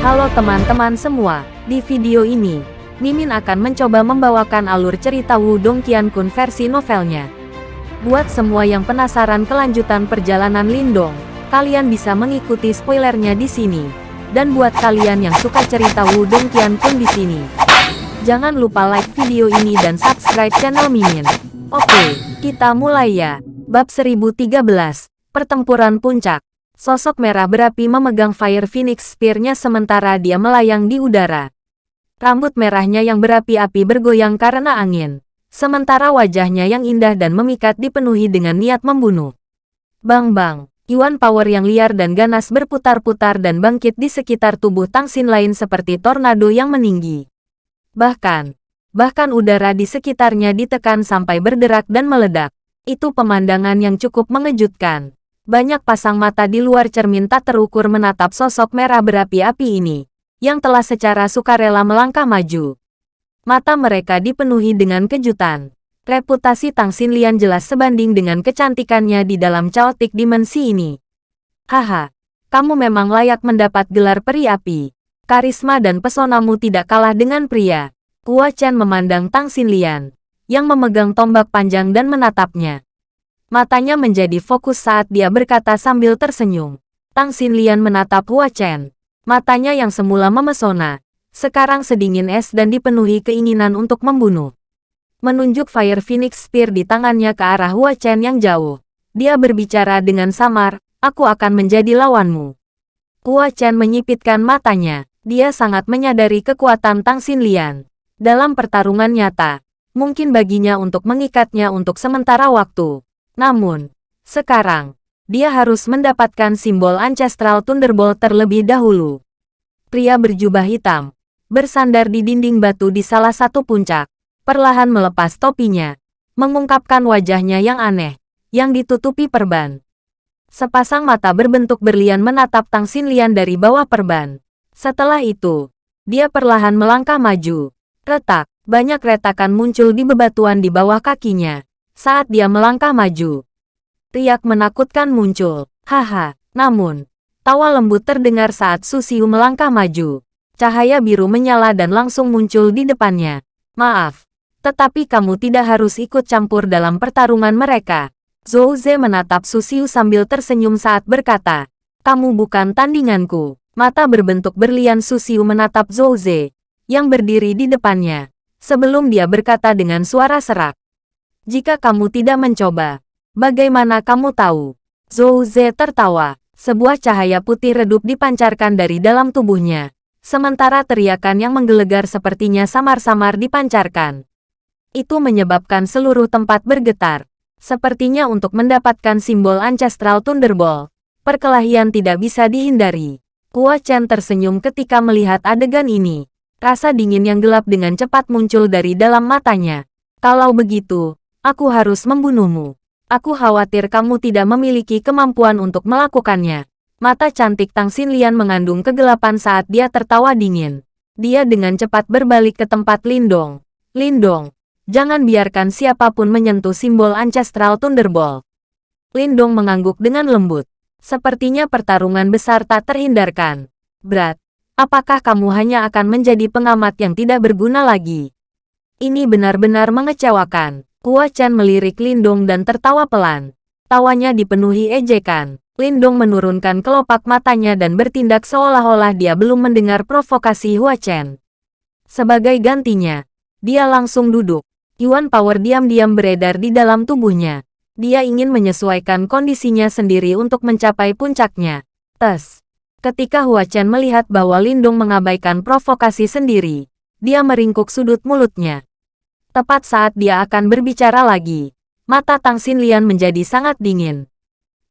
Halo teman-teman semua, di video ini, Mimin akan mencoba membawakan alur cerita Wudong Qiankun versi novelnya. Buat semua yang penasaran kelanjutan perjalanan Lindong, kalian bisa mengikuti spoilernya di sini. Dan buat kalian yang suka cerita Wudong Qiankun di sini, jangan lupa like video ini dan subscribe channel Mimin. Oke, kita mulai ya. Bab 1013, Pertempuran Puncak. Sosok merah berapi memegang Fire Phoenix Spear-nya sementara dia melayang di udara. Rambut merahnya yang berapi-api bergoyang karena angin. Sementara wajahnya yang indah dan memikat dipenuhi dengan niat membunuh. Bang-bang, Yuan power yang liar dan ganas berputar-putar dan bangkit di sekitar tubuh Tangsin lain seperti tornado yang meninggi. Bahkan, bahkan udara di sekitarnya ditekan sampai berderak dan meledak. Itu pemandangan yang cukup mengejutkan. Banyak pasang mata di luar cermin tak terukur menatap sosok merah berapi-api ini, yang telah secara sukarela melangkah maju. Mata mereka dipenuhi dengan kejutan. Reputasi Tang Xinlian jelas sebanding dengan kecantikannya di dalam chaotic dimensi ini. Haha, kamu memang layak mendapat gelar peri api. Karisma dan pesonamu tidak kalah dengan pria. Hua Chen memandang Tang Xinlian, yang memegang tombak panjang dan menatapnya. Matanya menjadi fokus saat dia berkata sambil tersenyum. Tang Xinlian menatap Hua Chen. Matanya yang semula memesona, sekarang sedingin es dan dipenuhi keinginan untuk membunuh. Menunjuk Fire Phoenix Spear di tangannya ke arah Hua Chen yang jauh. Dia berbicara dengan samar, aku akan menjadi lawanmu. Hua Chen menyipitkan matanya. Dia sangat menyadari kekuatan Tang Xinlian. Dalam pertarungan nyata, mungkin baginya untuk mengikatnya untuk sementara waktu. Namun, sekarang, dia harus mendapatkan simbol Ancestral Thunderbolt terlebih dahulu. Pria berjubah hitam, bersandar di dinding batu di salah satu puncak, perlahan melepas topinya, mengungkapkan wajahnya yang aneh, yang ditutupi perban. Sepasang mata berbentuk berlian menatap Tang Xinlian dari bawah perban. Setelah itu, dia perlahan melangkah maju. Retak, banyak retakan muncul di bebatuan di bawah kakinya saat dia melangkah maju. Riak menakutkan muncul. Haha, namun, tawa lembut terdengar saat Susiu melangkah maju. Cahaya biru menyala dan langsung muncul di depannya. Maaf, tetapi kamu tidak harus ikut campur dalam pertarungan mereka. Zhou Ze menatap Susiu sambil tersenyum saat berkata, kamu bukan tandinganku. Mata berbentuk berlian Susiu menatap Zhou Ze, yang berdiri di depannya. Sebelum dia berkata dengan suara serak, jika kamu tidak mencoba, bagaimana kamu tahu? Zhou Ze tertawa. Sebuah cahaya putih redup dipancarkan dari dalam tubuhnya. Sementara teriakan yang menggelegar sepertinya samar-samar dipancarkan. Itu menyebabkan seluruh tempat bergetar. Sepertinya untuk mendapatkan simbol Ancestral Thunderbolt. Perkelahian tidak bisa dihindari. Hua Chen tersenyum ketika melihat adegan ini. Rasa dingin yang gelap dengan cepat muncul dari dalam matanya. Kalau begitu, Aku harus membunuhmu. Aku khawatir kamu tidak memiliki kemampuan untuk melakukannya. Mata cantik Tang Xinlian mengandung kegelapan saat dia tertawa dingin. Dia dengan cepat berbalik ke tempat Lindong. Lindong, jangan biarkan siapa pun menyentuh simbol Ancestral Thunderbolt. Lindong mengangguk dengan lembut. Sepertinya pertarungan besar tak terhindarkan. Berat, apakah kamu hanya akan menjadi pengamat yang tidak berguna lagi? Ini benar-benar mengecewakan. Hua Chen melirik Lindong dan tertawa pelan. Tawanya dipenuhi ejekan. Lindong menurunkan kelopak matanya dan bertindak seolah-olah dia belum mendengar provokasi Hua Chen. Sebagai gantinya, dia langsung duduk. Yuan Power diam-diam beredar di dalam tubuhnya. Dia ingin menyesuaikan kondisinya sendiri untuk mencapai puncaknya. Tes. Ketika Hua Chen melihat bahwa Lindong mengabaikan provokasi sendiri, dia meringkuk sudut mulutnya. Tepat saat dia akan berbicara lagi, mata Tang Xinlian menjadi sangat dingin.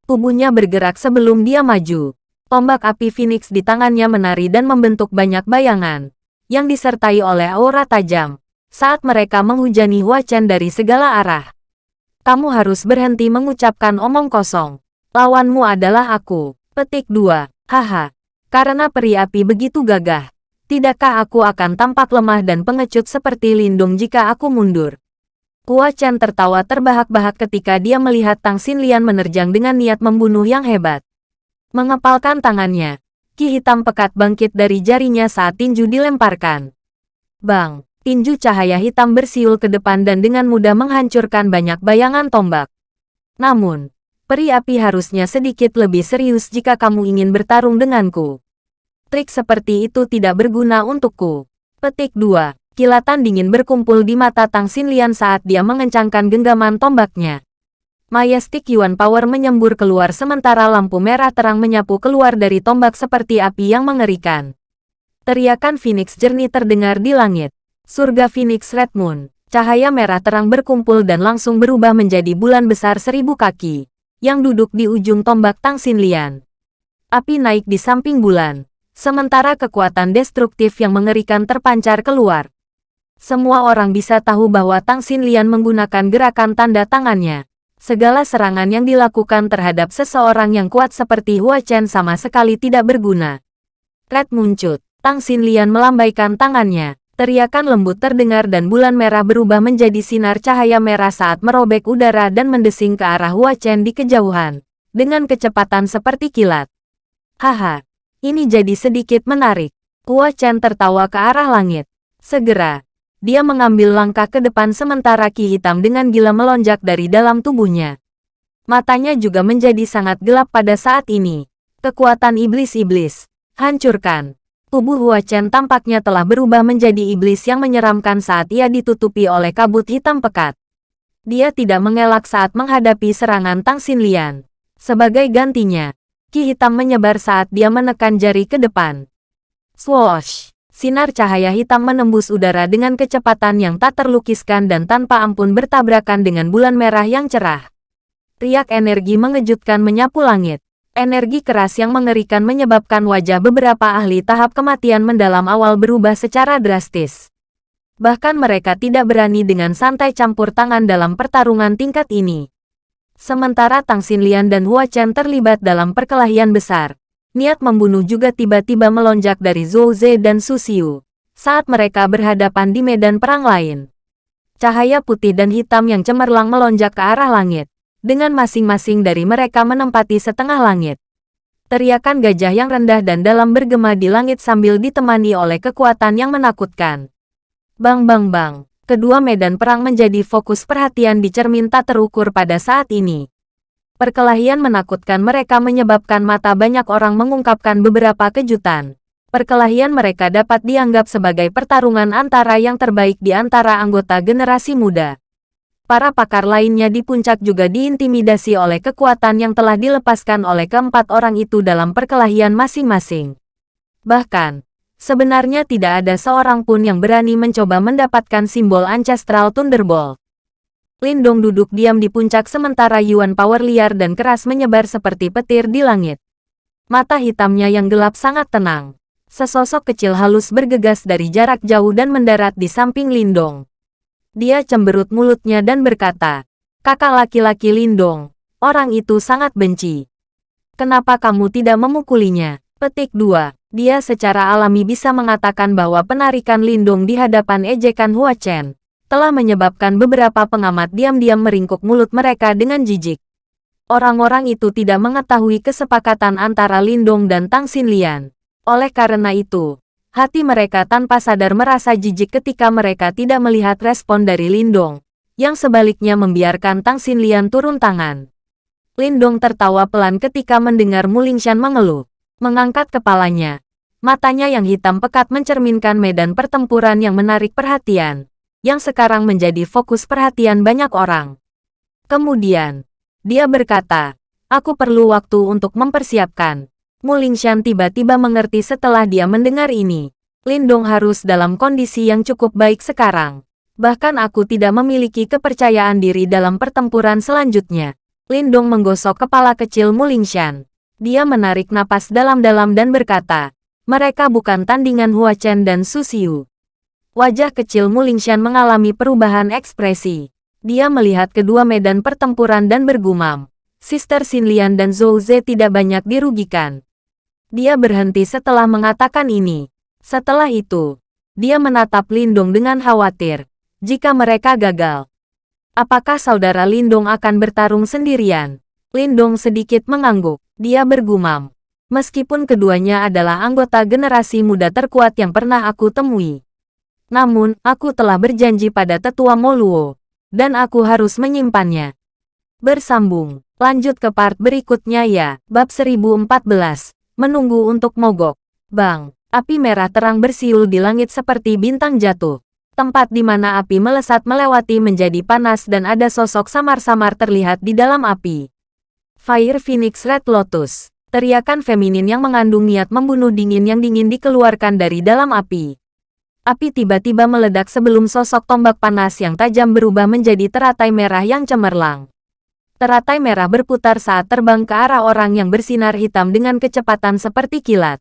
Tubuhnya bergerak sebelum dia maju. Tombak api Phoenix di tangannya menari dan membentuk banyak bayangan, yang disertai oleh aura tajam, saat mereka menghujani Hua Chen dari segala arah. Kamu harus berhenti mengucapkan omong kosong. Lawanmu adalah aku. Petik 2. Haha. Karena peri api begitu gagah, Tidakkah aku akan tampak lemah dan pengecut seperti Lindung jika aku mundur? Hua Chen tertawa terbahak-bahak ketika dia melihat Tang Xinlian menerjang dengan niat membunuh yang hebat. Mengepalkan tangannya, Ki hitam pekat bangkit dari jarinya saat tinju dilemparkan. Bang! Tinju cahaya hitam bersiul ke depan dan dengan mudah menghancurkan banyak bayangan tombak. Namun, peri api harusnya sedikit lebih serius jika kamu ingin bertarung denganku. Trik seperti itu tidak berguna untukku. Petik 2. Kilatan dingin berkumpul di mata Tang Xinlian saat dia mengencangkan genggaman tombaknya. Majestic Yuan Power menyembur keluar sementara lampu merah terang menyapu keluar dari tombak seperti api yang mengerikan. Teriakan Phoenix jernih terdengar di langit. Surga Phoenix Red Moon. Cahaya merah terang berkumpul dan langsung berubah menjadi bulan besar seribu kaki, yang duduk di ujung tombak Tang Xinlian. Api naik di samping bulan, Sementara kekuatan destruktif yang mengerikan terpancar keluar. Semua orang bisa tahu bahwa Tang Xinlian menggunakan gerakan tanda tangannya. Segala serangan yang dilakukan terhadap seseorang yang kuat seperti Hua Chen sama sekali tidak berguna. Red muncul. Tang Xinlian melambaikan tangannya. Teriakan lembut terdengar dan bulan merah berubah menjadi sinar cahaya merah saat merobek udara dan mendesing ke arah Hua Chen di kejauhan. Dengan kecepatan seperti kilat. Haha, ini jadi sedikit menarik. Hua Chen tertawa ke arah langit. Segera, dia mengambil langkah ke depan sementara ki hitam dengan gila melonjak dari dalam tubuhnya. Matanya juga menjadi sangat gelap pada saat ini. Kekuatan iblis-iblis. Hancurkan. Tubuh Hua Chen tampaknya telah berubah menjadi iblis yang menyeramkan saat ia ditutupi oleh kabut hitam pekat. Dia tidak mengelak saat menghadapi serangan Tang Xinlian. Sebagai gantinya, Ki hitam menyebar saat dia menekan jari ke depan. Swoosh! Sinar cahaya hitam menembus udara dengan kecepatan yang tak terlukiskan dan tanpa ampun bertabrakan dengan bulan merah yang cerah. Riak energi mengejutkan menyapu langit. Energi keras yang mengerikan menyebabkan wajah beberapa ahli tahap kematian mendalam awal berubah secara drastis. Bahkan mereka tidak berani dengan santai campur tangan dalam pertarungan tingkat ini. Sementara Tang Xinlian dan Hua Chen terlibat dalam perkelahian besar. Niat membunuh juga tiba-tiba melonjak dari Zhou Ze dan Su Xiu saat mereka berhadapan di medan perang lain. Cahaya putih dan hitam yang cemerlang melonjak ke arah langit, dengan masing-masing dari mereka menempati setengah langit. Teriakan gajah yang rendah dan dalam bergema di langit sambil ditemani oleh kekuatan yang menakutkan. Bang bang bang. Kedua medan perang menjadi fokus perhatian di cermin tak terukur pada saat ini. Perkelahian menakutkan mereka menyebabkan mata banyak orang mengungkapkan beberapa kejutan. Perkelahian mereka dapat dianggap sebagai pertarungan antara yang terbaik di antara anggota generasi muda. Para pakar lainnya di puncak juga diintimidasi oleh kekuatan yang telah dilepaskan oleh keempat orang itu dalam perkelahian masing-masing. Bahkan, Sebenarnya tidak ada seorang pun yang berani mencoba mendapatkan simbol Ancestral Thunderbolt. Lindong duduk diam di puncak sementara Yuan Power liar dan keras menyebar seperti petir di langit. Mata hitamnya yang gelap sangat tenang. Sesosok kecil halus bergegas dari jarak jauh dan mendarat di samping Lindong. Dia cemberut mulutnya dan berkata, Kakak laki-laki Lindong, orang itu sangat benci. Kenapa kamu tidak memukulinya? Petik 2. Dia secara alami bisa mengatakan bahwa penarikan Lindung di hadapan ejekan Hua Chen telah menyebabkan beberapa pengamat diam-diam meringkuk mulut mereka dengan jijik. Orang-orang itu tidak mengetahui kesepakatan antara Lindung dan Tang Xinlian. Oleh karena itu, hati mereka tanpa sadar merasa jijik ketika mereka tidak melihat respon dari Lindong, yang sebaliknya membiarkan Tang Xinlian turun tangan. Lindong tertawa pelan ketika mendengar Mulingshan mengeluh mengangkat kepalanya. Matanya yang hitam pekat mencerminkan medan pertempuran yang menarik perhatian, yang sekarang menjadi fokus perhatian banyak orang. Kemudian, dia berkata, aku perlu waktu untuk mempersiapkan. Mulingshan tiba-tiba mengerti setelah dia mendengar ini. Lindong harus dalam kondisi yang cukup baik sekarang. Bahkan aku tidak memiliki kepercayaan diri dalam pertempuran selanjutnya. Lindong menggosok kepala kecil Mulingshan. Dia menarik napas dalam-dalam dan berkata, mereka bukan tandingan Hua Chen dan Su Xiu. Wajah kecil Mulingshan mengalami perubahan ekspresi. Dia melihat kedua medan pertempuran dan bergumam. Sister Xinlian dan Zhou Ze tidak banyak dirugikan. Dia berhenti setelah mengatakan ini. Setelah itu, dia menatap Lindung dengan khawatir. Jika mereka gagal, apakah saudara Lindung akan bertarung sendirian? Lindong sedikit mengangguk. Dia bergumam. Meskipun keduanya adalah anggota generasi muda terkuat yang pernah aku temui. Namun, aku telah berjanji pada tetua Moluo, dan aku harus menyimpannya. Bersambung, lanjut ke part berikutnya ya, bab 1014, menunggu untuk mogok. Bang, api merah terang bersiul di langit seperti bintang jatuh. Tempat di mana api melesat melewati menjadi panas dan ada sosok samar-samar terlihat di dalam api. Fire Phoenix Red Lotus Teriakan feminin yang mengandung niat membunuh dingin yang dingin dikeluarkan dari dalam api. Api tiba-tiba meledak sebelum sosok tombak panas yang tajam berubah menjadi teratai merah yang cemerlang. Teratai merah berputar saat terbang ke arah orang yang bersinar hitam dengan kecepatan seperti kilat.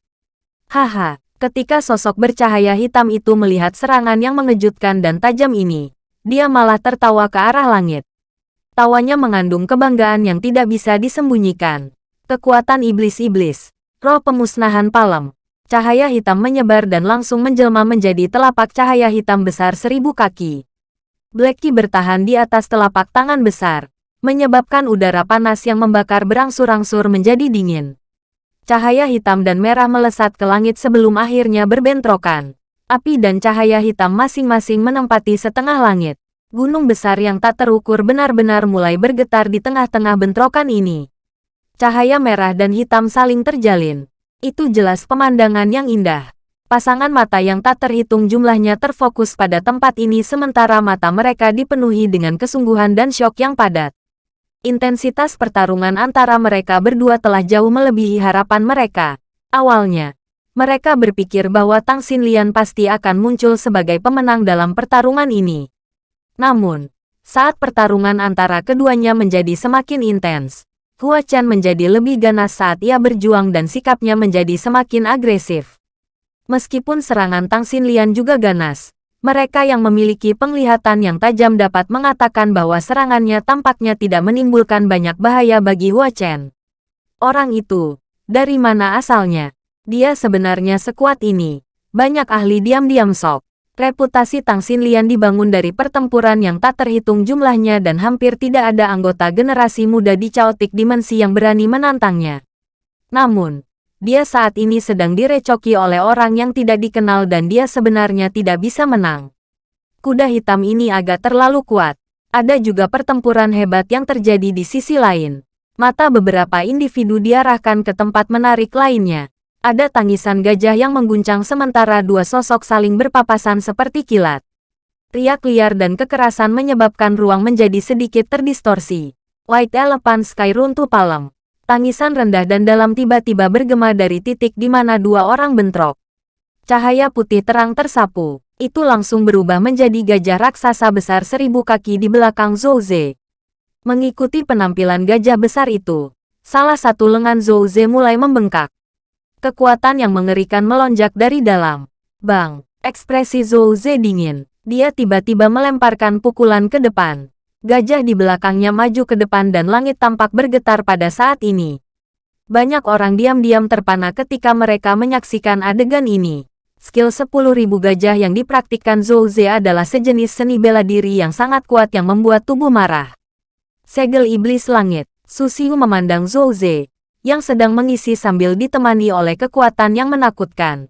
Haha, ketika sosok bercahaya hitam itu melihat serangan yang mengejutkan dan tajam ini, dia malah tertawa ke arah langit. Tawanya mengandung kebanggaan yang tidak bisa disembunyikan. Kekuatan iblis-iblis. Roh pemusnahan palem. Cahaya hitam menyebar dan langsung menjelma menjadi telapak cahaya hitam besar seribu kaki. Blacky bertahan di atas telapak tangan besar, menyebabkan udara panas yang membakar berangsur-angsur menjadi dingin. Cahaya hitam dan merah melesat ke langit sebelum akhirnya berbentrokan. Api dan cahaya hitam masing-masing menempati setengah langit. Gunung besar yang tak terukur benar-benar mulai bergetar di tengah-tengah bentrokan ini. Cahaya merah dan hitam saling terjalin. Itu jelas pemandangan yang indah. Pasangan mata yang tak terhitung jumlahnya terfokus pada tempat ini sementara mata mereka dipenuhi dengan kesungguhan dan syok yang padat. Intensitas pertarungan antara mereka berdua telah jauh melebihi harapan mereka. Awalnya, mereka berpikir bahwa Tang Xinlian pasti akan muncul sebagai pemenang dalam pertarungan ini. Namun, saat pertarungan antara keduanya menjadi semakin intens, Hua Chen menjadi lebih ganas saat ia berjuang dan sikapnya menjadi semakin agresif. Meskipun serangan Tang Xinlian juga ganas, mereka yang memiliki penglihatan yang tajam dapat mengatakan bahwa serangannya tampaknya tidak menimbulkan banyak bahaya bagi Hua Chen. Orang itu, dari mana asalnya? Dia sebenarnya sekuat ini. Banyak ahli diam-diam sok. Reputasi Tang Xinlian dibangun dari pertempuran yang tak terhitung jumlahnya dan hampir tidak ada anggota generasi muda di Chaotic Dimensi yang berani menantangnya. Namun, dia saat ini sedang direcoki oleh orang yang tidak dikenal dan dia sebenarnya tidak bisa menang. Kuda hitam ini agak terlalu kuat. Ada juga pertempuran hebat yang terjadi di sisi lain. Mata beberapa individu diarahkan ke tempat menarik lainnya. Ada tangisan gajah yang mengguncang sementara dua sosok saling berpapasan seperti kilat. Riak liar dan kekerasan menyebabkan ruang menjadi sedikit terdistorsi. White Elephant Sky runtuh palem. Tangisan rendah dan dalam tiba-tiba bergema dari titik di mana dua orang bentrok. Cahaya putih terang tersapu. Itu langsung berubah menjadi gajah raksasa besar seribu kaki di belakang Zhouze. Mengikuti penampilan gajah besar itu, salah satu lengan Zhouze mulai membengkak. Kekuatan yang mengerikan melonjak dari dalam. Bang, ekspresi Zhou Ze dingin. Dia tiba-tiba melemparkan pukulan ke depan. Gajah di belakangnya maju ke depan dan langit tampak bergetar pada saat ini. Banyak orang diam-diam terpana ketika mereka menyaksikan adegan ini. Skill 10.000 gajah yang dipraktikkan Zhou Ze adalah sejenis seni bela diri yang sangat kuat yang membuat tubuh marah. Segel Iblis Langit, Susiu memandang Zhou Ze, yang sedang mengisi sambil ditemani oleh kekuatan yang menakutkan.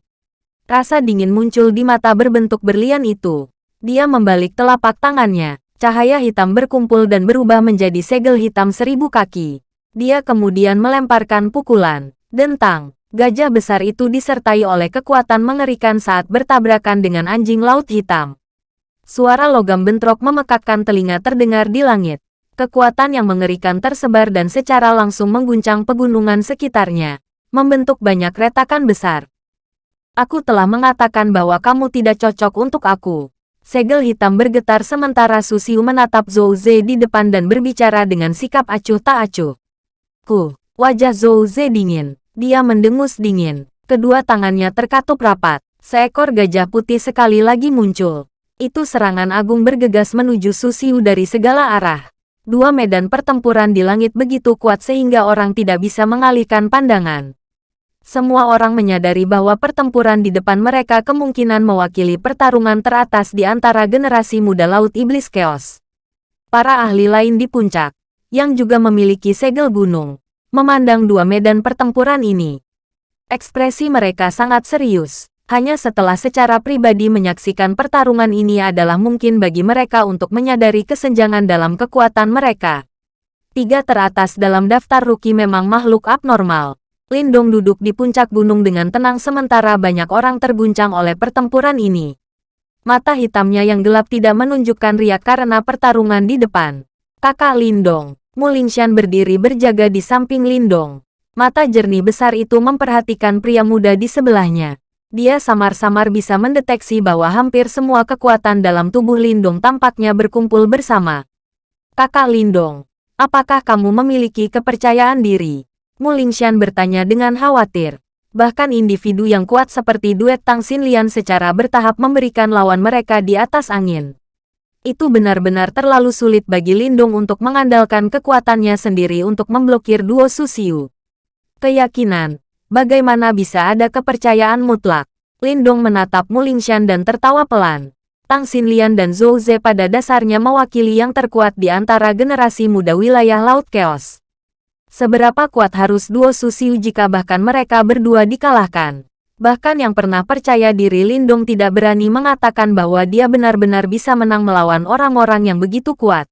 Rasa dingin muncul di mata berbentuk berlian itu. Dia membalik telapak tangannya. Cahaya hitam berkumpul dan berubah menjadi segel hitam seribu kaki. Dia kemudian melemparkan pukulan. Dentang. Gajah besar itu disertai oleh kekuatan mengerikan saat bertabrakan dengan anjing laut hitam. Suara logam bentrok memekakkan telinga terdengar di langit. Kekuatan yang mengerikan tersebar dan secara langsung mengguncang pegunungan sekitarnya, membentuk banyak retakan besar. Aku telah mengatakan bahwa kamu tidak cocok untuk aku. Segel hitam bergetar sementara Susiu menatap Zhou Ze di depan dan berbicara dengan sikap acuh tak acuh. Ku, wajah Zhou Ze dingin. Dia mendengus dingin. Kedua tangannya terkatup rapat. Seekor gajah putih sekali lagi muncul. Itu serangan agung bergegas menuju Susiu dari segala arah dua medan pertempuran di langit begitu kuat sehingga orang tidak bisa mengalihkan pandangan. Semua orang menyadari bahwa pertempuran di depan mereka kemungkinan mewakili pertarungan teratas di antara generasi muda Laut Iblis Chaos. Para ahli lain di puncak, yang juga memiliki segel gunung, memandang dua medan pertempuran ini. Ekspresi mereka sangat serius. Hanya setelah secara pribadi menyaksikan pertarungan ini adalah mungkin bagi mereka untuk menyadari kesenjangan dalam kekuatan mereka. Tiga teratas dalam daftar rookie memang makhluk abnormal. Lindong duduk di puncak gunung dengan tenang sementara banyak orang terguncang oleh pertempuran ini. Mata hitamnya yang gelap tidak menunjukkan riak karena pertarungan di depan. Kakak Lindong, Mulingshan berdiri berjaga di samping Lindong. Mata jernih besar itu memperhatikan pria muda di sebelahnya. Dia samar-samar bisa mendeteksi bahwa hampir semua kekuatan dalam tubuh Lindong tampaknya berkumpul bersama. Kakak Lindong, apakah kamu memiliki kepercayaan diri? Mulingshan bertanya dengan khawatir. Bahkan individu yang kuat seperti duet Tang Xinlian secara bertahap memberikan lawan mereka di atas angin. Itu benar-benar terlalu sulit bagi Lindong untuk mengandalkan kekuatannya sendiri untuk memblokir duo Susiu keyakinan. Bagaimana bisa ada kepercayaan mutlak? Lindong menatap Mulingshan dan tertawa pelan. Tang Xinlian dan Zhou Ze pada dasarnya mewakili yang terkuat di antara generasi muda wilayah Laut Chaos. Seberapa kuat harus duo Susiu jika bahkan mereka berdua dikalahkan? Bahkan yang pernah percaya diri Lindong tidak berani mengatakan bahwa dia benar-benar bisa menang melawan orang-orang yang begitu kuat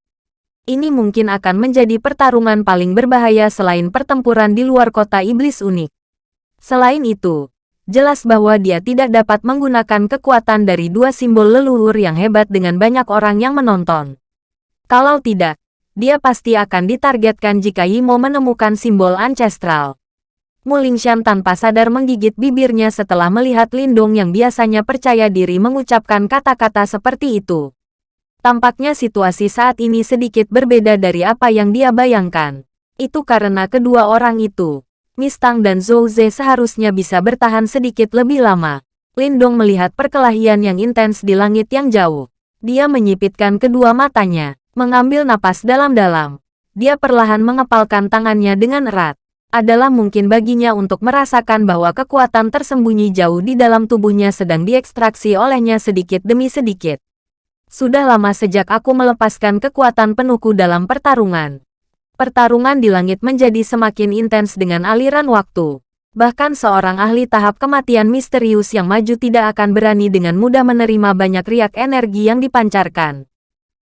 ini mungkin akan menjadi pertarungan paling berbahaya selain pertempuran di luar kota iblis unik. Selain itu, jelas bahwa dia tidak dapat menggunakan kekuatan dari dua simbol leluhur yang hebat dengan banyak orang yang menonton. Kalau tidak, dia pasti akan ditargetkan jika Yimo menemukan simbol ancestral. Mulingshan tanpa sadar menggigit bibirnya setelah melihat Lindong yang biasanya percaya diri mengucapkan kata-kata seperti itu. Tampaknya situasi saat ini sedikit berbeda dari apa yang dia bayangkan. Itu karena kedua orang itu, Mistang dan Zhou Ze seharusnya bisa bertahan sedikit lebih lama. Lindong melihat perkelahian yang intens di langit yang jauh. Dia menyipitkan kedua matanya, mengambil napas dalam-dalam. Dia perlahan mengepalkan tangannya dengan erat. Adalah mungkin baginya untuk merasakan bahwa kekuatan tersembunyi jauh di dalam tubuhnya sedang diekstraksi olehnya sedikit demi sedikit. Sudah lama sejak aku melepaskan kekuatan penuhku dalam pertarungan. Pertarungan di langit menjadi semakin intens dengan aliran waktu. Bahkan seorang ahli tahap kematian misterius yang maju tidak akan berani dengan mudah menerima banyak riak energi yang dipancarkan.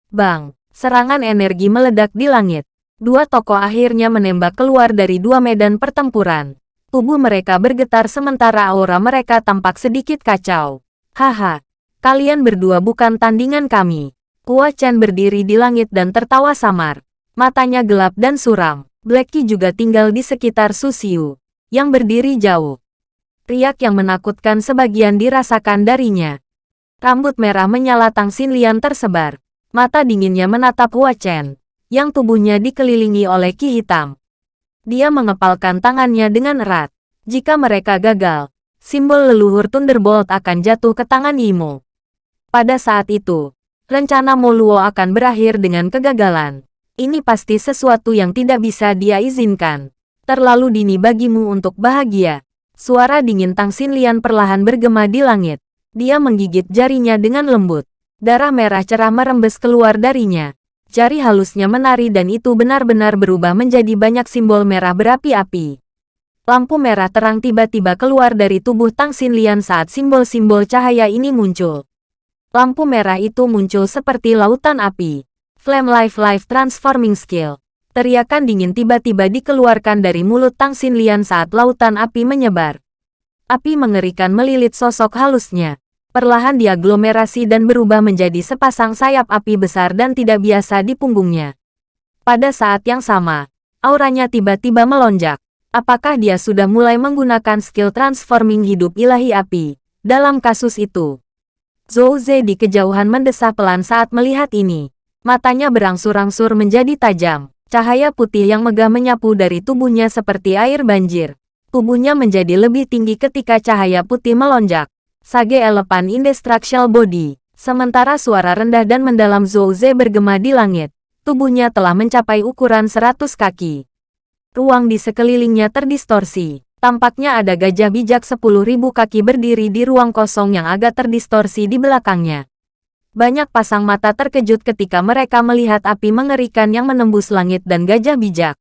Bang, serangan energi meledak di langit. Dua tokoh akhirnya menembak keluar dari dua medan pertempuran. Tubuh mereka bergetar sementara aura mereka tampak sedikit kacau. Haha, Kalian berdua bukan tandingan kami. Hua Chen berdiri di langit dan tertawa samar. Matanya gelap dan suram. Blacky juga tinggal di sekitar Susiu, yang berdiri jauh. Riak yang menakutkan sebagian dirasakan darinya. Rambut merah menyala Tang Xinlian tersebar. Mata dinginnya menatap Hua Chen, yang tubuhnya dikelilingi oleh ki hitam. Dia mengepalkan tangannya dengan erat. Jika mereka gagal, simbol leluhur Thunderbolt akan jatuh ke tangan Yimo. Pada saat itu, rencana Moluo akan berakhir dengan kegagalan. Ini pasti sesuatu yang tidak bisa dia izinkan. Terlalu dini bagimu untuk bahagia. Suara dingin Tang Xinlian perlahan bergema di langit. Dia menggigit jarinya dengan lembut. Darah merah cerah merembes keluar darinya. Jari halusnya menari dan itu benar-benar berubah menjadi banyak simbol merah berapi-api. Lampu merah terang tiba-tiba keluar dari tubuh Tang Xinlian saat simbol-simbol cahaya ini muncul. Lampu merah itu muncul seperti lautan api. Flame Life Life Transforming Skill. Teriakan dingin tiba-tiba dikeluarkan dari mulut Tang Xinlian saat lautan api menyebar. Api mengerikan melilit sosok halusnya. Perlahan diaglomerasi dan berubah menjadi sepasang sayap api besar dan tidak biasa di punggungnya. Pada saat yang sama, auranya tiba-tiba melonjak. Apakah dia sudah mulai menggunakan skill transforming hidup ilahi api? Dalam kasus itu, Zhou Ze di kejauhan mendesah pelan saat melihat ini. Matanya berangsur-angsur menjadi tajam. Cahaya putih yang megah menyapu dari tubuhnya seperti air banjir. Tubuhnya menjadi lebih tinggi ketika cahaya putih melonjak. Sage Elephant Indestructible Body. Sementara suara rendah dan mendalam Zhou Ze bergema di langit. Tubuhnya telah mencapai ukuran 100 kaki. Ruang di sekelilingnya terdistorsi. Tampaknya ada gajah bijak sepuluh ribu kaki berdiri di ruang kosong yang agak terdistorsi di belakangnya. Banyak pasang mata terkejut ketika mereka melihat api mengerikan yang menembus langit dan gajah bijak.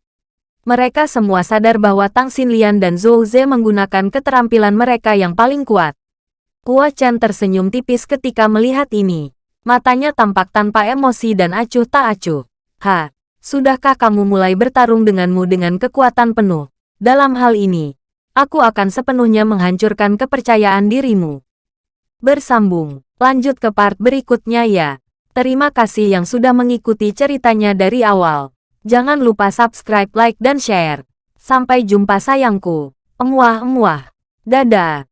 Mereka semua sadar bahwa Tang Xinlian dan Zhou Ze menggunakan keterampilan mereka yang paling kuat. Hua Chen tersenyum tipis ketika melihat ini. Matanya tampak tanpa emosi dan acuh tak acuh. Ha, sudahkah kamu mulai bertarung denganmu dengan kekuatan penuh? Dalam hal ini, aku akan sepenuhnya menghancurkan kepercayaan dirimu. Bersambung, lanjut ke part berikutnya ya. Terima kasih yang sudah mengikuti ceritanya dari awal. Jangan lupa subscribe, like, dan share. Sampai jumpa sayangku. Emuah-emuah. Dadah.